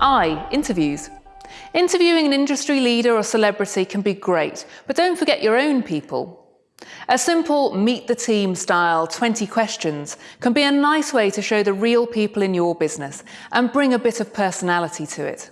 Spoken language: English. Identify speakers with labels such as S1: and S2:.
S1: I. Interviews. Interviewing an industry leader or celebrity can be great, but don't forget your own people. A simple meet the team style 20 questions can be a nice way to show the real people in your business and bring a bit of personality to it.